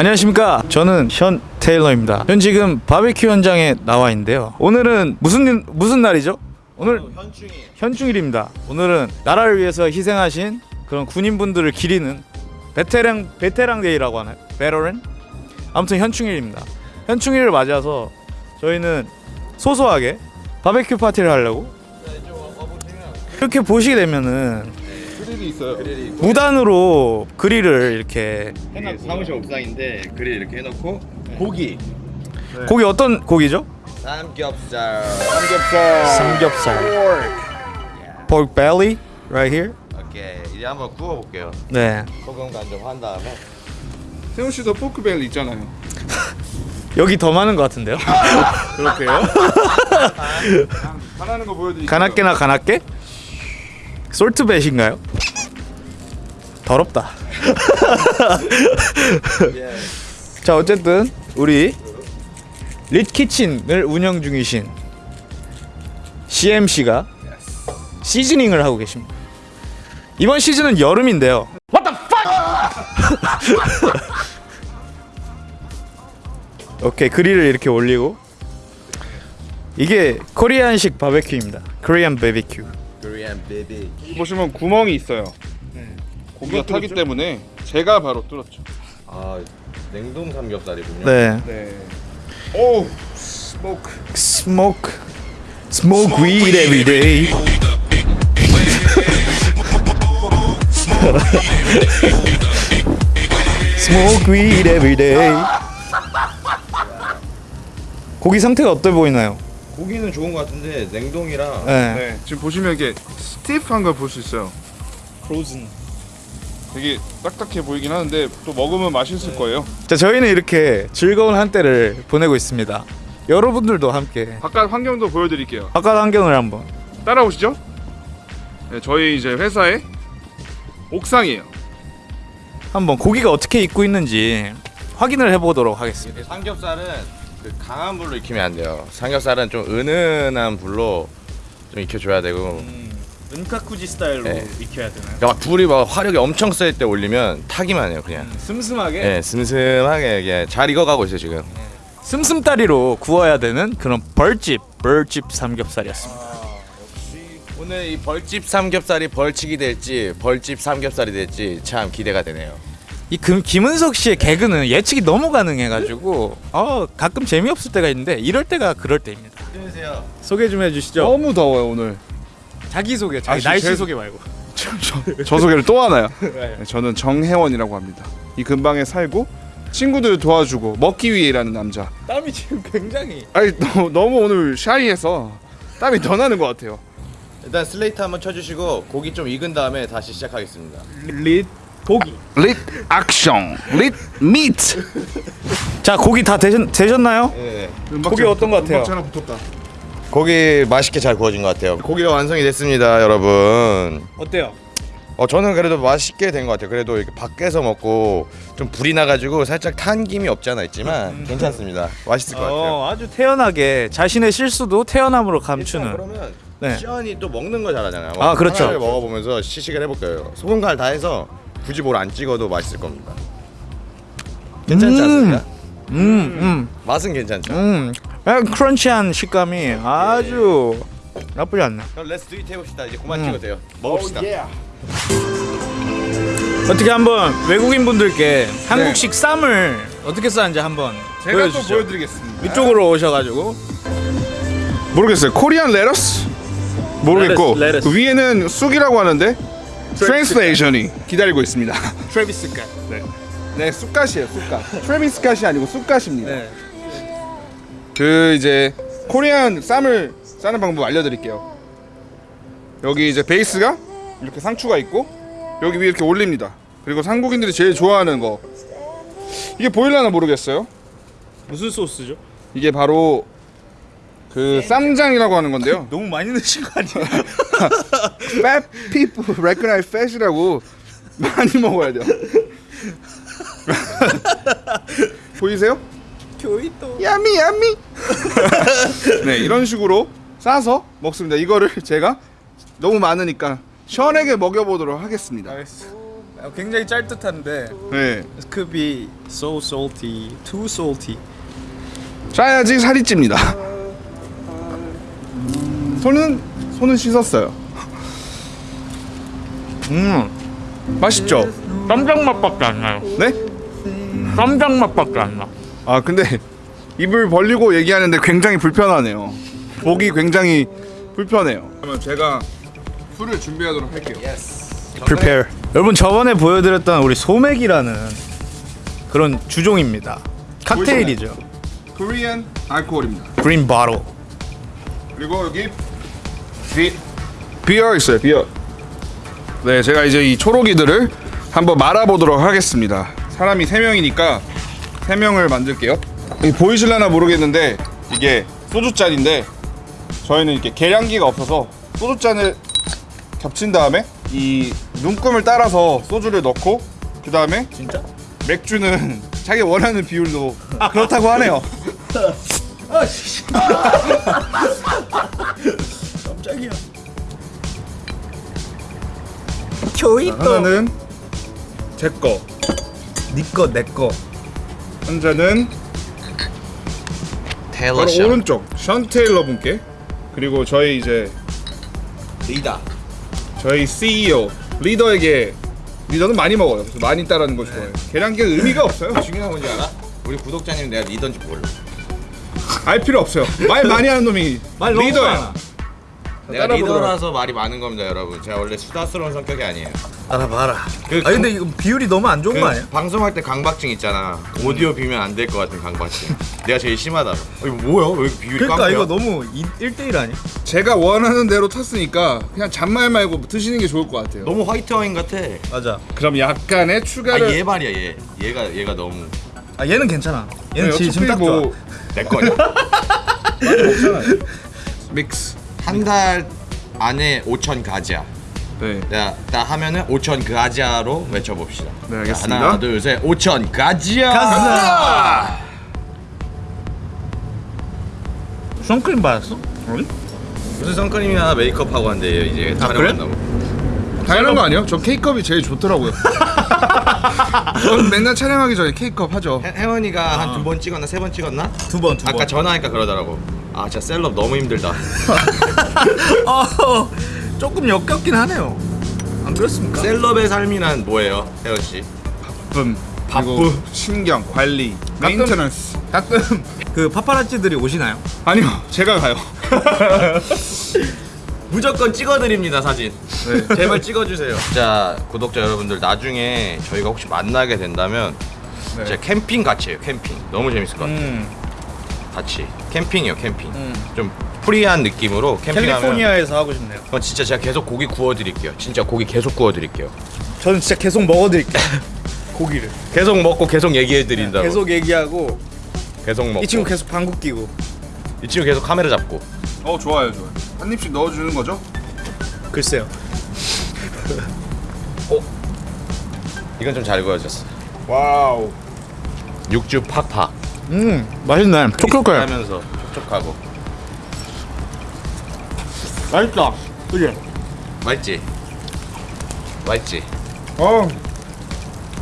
안녕하십니까. 저는 현 테일러입니다. 현 지금 바베큐 현장에 나와 있는데요. 오늘은 무슨 무슨 날이죠? 오늘 현충이 현충일입니다. 오늘은 나라를 위해서 희생하신 그런 군인분들을 기리는 베테랑 베테랑 day라고 하나요? veteran? 아무튼 현충일입니다. 현충일을 맞아서 저희는 소소하게 바베큐 파티를 하려고 이렇게 보시게 되면은 그릴이 있어요. 그릴이 무단으로 그릴을 이렇게 이게 사무실 옥상인데 그릴 이렇게 해놓고 고기 고기 어떤 고기죠? 삼겹살 삼겹살. 삼겹살 pork belly right here 오케이 이제 한번 구워볼게요 네 소금 간좀 한 다음에 세훈 씨도 포크벨 있잖아요. 여기 더 많은 것 같은데요? 그렇게요? 하나는 거 보여드릴게요. 가나깨나 가나깨? 솔트벳인가요? 더럽다. 자 어쨌든 우리 릿키친을 운영 중이신 CMC가 시즈닝을 하고 계십니다. 이번 시즌은 여름인데요. 오케이 그릴을 이렇게 올리고. 이게 Korean식 바베큐입니다. Korean baby 보시면 구멍이 있어요. 고기가 타기 때문에 제가 바로 뚫었죠. 아 냉동 삼겹살이군요 네 네. 오, smoke. smoke smoke weed every day smoke weed every day 고기 상태가 어때 보이나요? 고기는 좋은 것 같은데 냉동이라 네. 네. 지금 보시면 이게 스티프한 걸 볼 수 있어요. frozen. 되게 딱딱해 보이긴 하는데 또 먹으면 맛있을 거예요. 자 저희는 이렇게 즐거운 한때를 보내고 있습니다. 여러분들도 함께 바깥 환경도 보여드릴게요. 바깥 환경을 한번 따라오시죠. 네, 저희 이제 회사의 옥상이에요. 한번 고기가 어떻게 익고 있는지 확인을 해보도록 하겠습니다. 삼겹살은 그 강한 불로 익히면 안 돼요 삼겹살은 좀 은은한 불로 좀 익혀줘야 되고 은카쿠지 스타일로 네. 익혀야 되나요? 그러니까 막 불이 막 화력이 엄청 셀 때 올리면 타기만 해요 그냥 슴슴하게 예, 슴슴하게 이게 잘 익어가고 있어요 지금. 슴슴다리로 구워야 되는 그런 벌집 벌집 삼겹살이었습니다. 오늘 이 벌집 삼겹살이 벌칙이 될지 벌집 삼겹살이 될지 참 기대가 되네요. 이 금, 김은석 씨의 개그는 예측이 너무 가능해가지고 어 가끔 재미없을 때가 있는데 이럴 때가 그럴 때입니다. 안녕하세요. 소개 좀 해주시죠. 너무 더워요 오늘. 자기 소개, 자기 아, 날씨 제- 소개 말고. 저, 저 소개를 또 하나요? 네, 저는 정혜원이라고 합니다. 이 근방에 살고 친구들을 도와주고 먹기 위해 일하는 남자. 땀이 지금 굉장히. 아니 너, 너무 오늘 샤이해서 땀이 더 나는 것 같아요. 일단 슬레이트 한번 쳐주시고 고기 좀 익은 다음에 다시 시작하겠습니다. ready 고기. ready action, ready meat. 자 고기 다 되셨, 되셨나요? 네. 고기 어떤 것 같아요? 하나 붙었다. 고기 맛있게 잘 구워진 것 같아요. 고기가 완성이 됐습니다, 여러분. 어때요? 어 저는 그래도 맛있게 된 것 같아요. 그래도 이렇게 밖에서 먹고 좀 불이 나가지고 살짝 탄 감이 없지 않아 있지만 괜찮습니다. 맛있을 것 같아요. 어, 아주 태연하게 자신의 실수도 태연함으로 감추는. 그러면 네. 시연이 또 먹는 거 잘하잖아요. 아, 그렇죠. 하나를 먹어보면서 시식을 해볼 거예요. 소금 간 다 해서 굳이 뭘 안 찍어도 맛있을 겁니다. 괜찮지 음. 않습니까? 음, 음, 맛은 괜찮죠. 음. 약간 crunch한 식감이 아주 나쁘지 않네. 그럼 let's do it 해봅시다. 이제 그만 음. 찍어도 돼요. 먹읍시다. 어떻게 한번 외국인 분들께 한국식 쌈을 어떻게 싸는지 한번 제가 보여주시죠. 또 보여드리겠습니다. 이쪽으로 오셔가지고 모르겠어요. Korean lettuce 모르겠고 lettuce, lettuce. 그 위에는 쑥이라고 하는데 translation이 기다리고 있습니다. Travis 갓. 네, 네 쑥갓이에요. 쑥갓. Travis 갓이 아니고 쑥갓입니다. 네. 그 이제 Korean 쌈을 싸는 방법 알려드릴게요. 여기 이제 베이스가 이렇게 상추가 있고 여기 위에 이렇게 올립니다. 그리고 한국인들이 제일 좋아하는 거 이게 보일라나 모르겠어요. 무슨 소스죠? 이게 바로 그 쌈장이라고 하는 건데요. 너무 많이 넣으신 거 아니에요? Fat people recognize fat이라고 많이 먹어야 돼요. 보이세요? 교이도. 야미 야미. 네 이런 식으로 싸서 먹습니다. 이거를 제가 너무 많으니까 시원하게 먹여보도록 하겠습니다. 알겠어. 굉장히 짤듯한데 네. This could be so salty, too salty. 짜야지 살이 찝니다. 손은 손은 씻었어요. 음, 맛있죠? 쌈장 맛밖에 안 나요. 네? 쌈장 맛밖에 안 나. 아 근데 입을 벌리고 얘기하는데 굉장히 불편하네요. 보기 굉장히 불편해요. 그러면 제가 술을 준비하도록 할게요. Prepare. 여러분 저번에 보여드렸던 우리 소맥이라는 그런 주종입니다. 칵테일이죠. 코리안 알코올입니다. Green bottle. 그리고 여기 비 비어 있어요. 비어. 네, 제가 이제 이 초록이들을 한번 말아보도록 하겠습니다. 사람이 세 명이니까 세 명을 만들게요. 이 보이실라나 모르겠는데 이게 소주 잔인데 저희는 이렇게 계량기가 없어서 소주 잔을 겹친 다음에 이 눈금을 따라서 소주를 넣고 그 다음에 진짜? 맥주는 자기 원하는 비율로 그렇다고 하네요. 깜짝이야. 교이또 하나는 제 거, 니꺼 내꺼. 테일러 바로 션 오른쪽 션 테일러 분께 그리고 저희 이제 리다 저희 CEO 리더에게 리더는 많이 먹어요. 많이 따라는 거 좋아해요. 계량기가 의미가 없어요. 중요한 건지 알아? 우리 구독자님 내가 리더인지 몰라 알 필요 없어요. 말 많이 하는 놈이 리더야. 많아. 내가 리더라서 말이 많은 겁니다 여러분 제가 원래 수다스러운 성격이 아니에요 알아봐라. 그 아 근데 이거 비율이 너무 안 좋은 그 거 아니야? 방송할 때 강박증 있잖아 오디오 비면 안 될 것 같은 강박증 내가 제일 심하다 어, 이거 뭐야 왜 이렇게 비율이 그러니까 깡패야? 이거 너무 1대1 아니야? 제가 원하는 대로 탔으니까 그냥 잔말 말고 드시는 게 좋을 것 같아요. 너무 화이트 와인 같아 맞아. 그럼 약간의 추가를 아얘 말이야 얘 얘가 얘가 너무 아 얘는 괜찮아. 얘는 네, 지- 지금 딱 좋아. 뭐내 거냐 믹스. 한 달 안에 5천 가지야 네. 내가 나 하면은 5천 가지야로 외쳐봅시다 네, 자, 알겠습니다. 하나 둘 셋 5천 가지야 가자. 선크림 받았어? 무슨 선크림이나 메이크업 하고 한대요 이제 아, 그래? 당연한 거 아니에요? 저 K컵이 제일 좋더라고요. 전 맨날 촬영하기 전에 K컵 하죠. 혜- 혜원이가 한두 번 찍었나 세 번 찍었나? 두 번, 두 아까 번. 전화하니까 그러더라고 아 진짜 셀럽 너무 힘들다 어, 조금 역겹긴 하네요. 안 그렇습니까? 셀럽의 삶이란 뭐예요 혜원씨? 바쁨. 바쁨. 신경, 관리, 가끔- maintenance. 가끔 그 파파라치들이 오시나요? 아니요, 제가 가요. 무조건 찍어드립니다 사진 네. 제발 찍어주세요 자 구독자 여러분들 나중에 저희가 혹시 만나게 된다면 네. 진짜 캠핑 같이 해요 캠핑 너무 재밌을 것 같아요 음, 같이 캠핑이요 캠핑 음. 좀 프리한 느낌으로 캠핑하면 캘리포니아에서 하고 싶네요. 그건 진짜 제가 계속 고기 구워드릴게요 진짜 고기 계속 구워드릴게요 저는 진짜 계속 먹어드릴게요. 고기를. 계속 먹고 계속 얘기해드린다고 계속 얘기하고 계속 먹고 이 친구 계속 방구 끼고. 이 친구 계속 카메라 잡고 어, 좋아요, 좋아요. 한 입씩 넣어주는 거죠? 글쎄요. 이건 좀 잘 구워졌어 Wow. 육즙 팍팍 음, 맛있네. 촉촉해. 하면서 촉촉하고 맛있다. 그지? 맛있지? 맛있지? 어,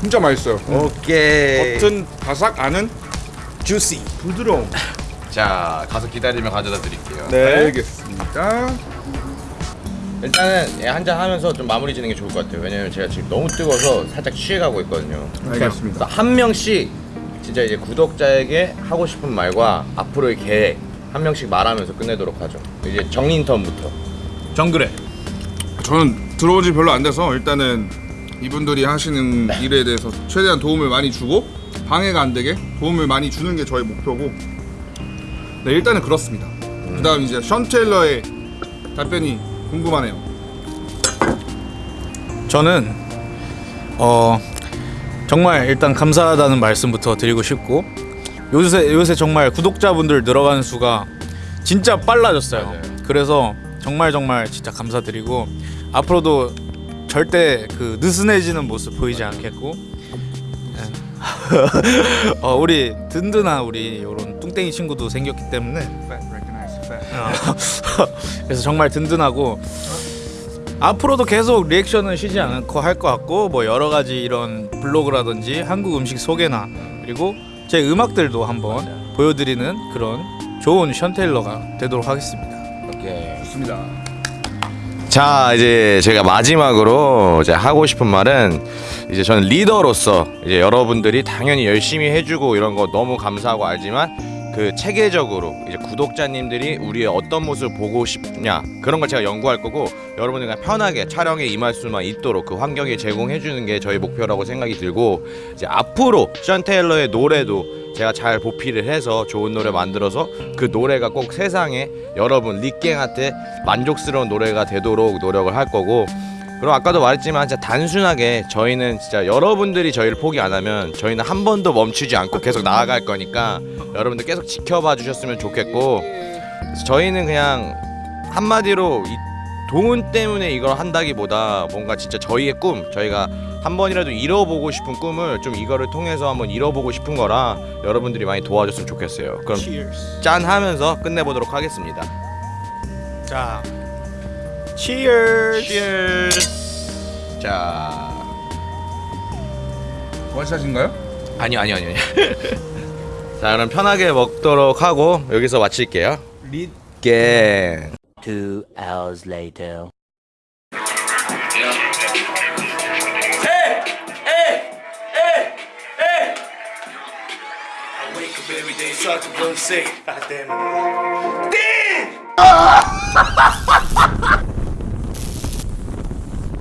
진짜 맛있어요. 오케이 겉은 바삭, 안은 juicy. 부드러움. 자 가서 기다리면 가져다 드릴게요 네, 알겠습니다. 일단은 한잔 하면서 좀 마무리 짓는 게 좋을 것 같아요 왜냐면 제가 지금 너무 뜨거워서 살짝 취해가고 있거든요 알겠습니다. 그래서 한 명씩 진짜 이제 구독자에게 하고 싶은 말과 앞으로의 계획 한 명씩 말하면서 끝내도록 하죠. 이제 정인 턴부터. 정글에. 저는 들어온 지 별로 안 돼서 일단은 이분들이 하시는 일에 대해서 최대한 도움을 많이 주고 방해가 안 되게 도움을 많이 주는 게 저희 목표고. 네 일단은 그렇습니다. 그 다음 이제 션 테일러의 답변이 궁금하네요. 저는 어 정말 일단 감사하다는 말씀부터 드리고 싶고 요새 요새 정말 구독자분들 늘어가는 수가 진짜 빨라졌어요. 맞아요. 그래서 정말 정말 진짜 감사드리고 앞으로도 절대 그 느슨해지는 모습 보이지 않겠고 예. 어, 우리 든든한 우리 이런 뚱땡이 친구도 생겼기 때문에 어, 그래서 정말 든든하고 앞으로도 계속 리액션은 쉬지 않고 할 것 같고 뭐 여러 가지 이런 블로그라든지 한국 음식 소개나 그리고 제 음악들도 한번 보여드리는 그런 좋은 션테일러가 되도록 하겠습니다. 오케이. 좋습니다. 자 이제 제가 마지막으로 이제 하고 싶은 말은 이제 저는 리더로서 이제 여러분들이 당연히 열심히 해주고 이런 거 너무 감사하고 알지만 그 체계적으로 이제 구독자님들이 우리의 어떤 모습을 보고 싶냐 그런 걸 제가 연구할 거고 여러분들 그냥 편하게 촬영에 임할 수만 있도록 그 환경을 제공해 주는 게 저희 목표라고 생각이 들고 이제 앞으로 션 테일러의 노래도 제가 잘 보필을 해서 좋은 노래 만들어서 그 노래가 꼭 세상에 여러분 리깽한테 만족스러운 노래가 되도록 노력을 할 거고 그리고 아까도 말했지만 진짜 단순하게 저희는 진짜 여러분들이 저희를 포기 안 하면 저희는 한 번도 멈추지 않고 계속 나아갈 거니까 여러분들 계속 지켜봐 주셨으면 좋겠고 저희는 그냥 한마디로 이 돈 때문에 이걸 한다기보다 뭔가 진짜 저희의 꿈 저희가 한 번이라도 이뤄보고 싶은 꿈을 좀 이거를 통해서 한번 이뤄보고 싶은 거라 여러분들이 많이 도와줬으면 좋겠어요 그럼. 짠 하면서 끝내보도록 하겠습니다 자, Cheers. Cheers 자 원샷인가요? 아니요 아니요 아니요 자 그럼 편하게 먹도록 하고 여기서 마칠게요 릿갱 Two hours later. wake up every day, start to go say, God damn it. Damn!